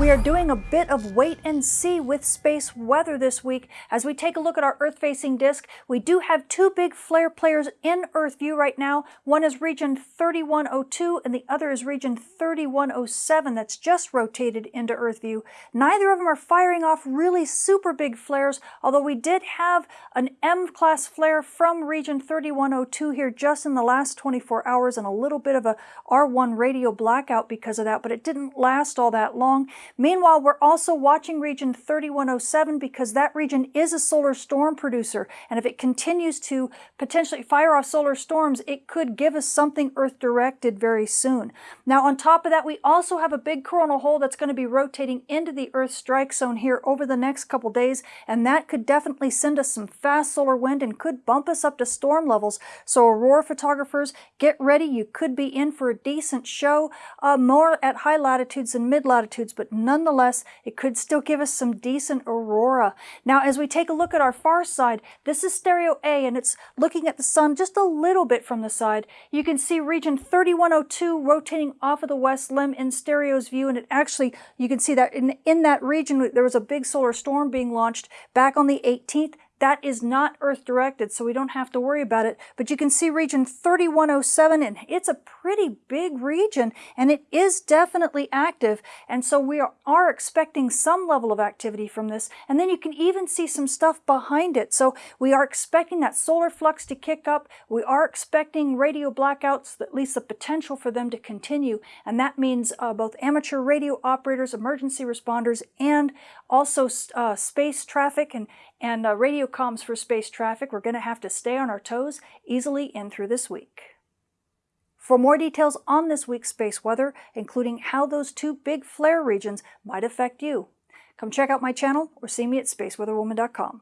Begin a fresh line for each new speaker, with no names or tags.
We are doing a bit of wait and see with space weather this week. As we take a look at our Earth-facing disk, we do have two big flare players in Earth view right now. One is region 3102 and the other is region 3107 that's just rotated into Earth view. Neither of them are firing off really super big flares, although we did have an M-class flare from region 3102 here just in the last 24 hours and a little bit of a R1 radio blackout because of that, but it didn't last all that long. Meanwhile, we're also watching region 3107 because that region is a solar storm producer, and if it continues to potentially fire off solar storms, it could give us something Earth-directed very soon. Now, on top of that, we also have a big coronal hole that's going to be rotating into the Earth strike zone here over the next couple days, and that could definitely send us some fast solar wind and could bump us up to storm levels. So aurora photographers, get ready. You could be in for a decent show, uh, more at high latitudes and mid latitudes, but nonetheless, it could still give us some decent aurora. Now, as we take a look at our far side, this is stereo A, and it's looking at the sun just a little bit from the side. You can see region 3102 rotating off of the west limb in stereo's view, and it actually, you can see that in, in that region, there was a big solar storm being launched back on the 18th. That is not Earth directed, so we don't have to worry about it. But you can see region 3107, and it's a pretty big region, and it is definitely active. And so we are, expecting some level of activity from this. And then you can even see some stuff behind it. So we are expecting that solar flux to kick up. We are expecting radio blackouts, at least the potential for them to continue. And that means uh, both amateur radio operators, emergency responders, and also uh, space traffic and, and uh, radio comms for space traffic. We're going to have to stay on our toes easily in through this week. For more details on this week's space weather, including how those two big flare regions might affect you, come check out my channel or see me at spaceweatherwoman.com.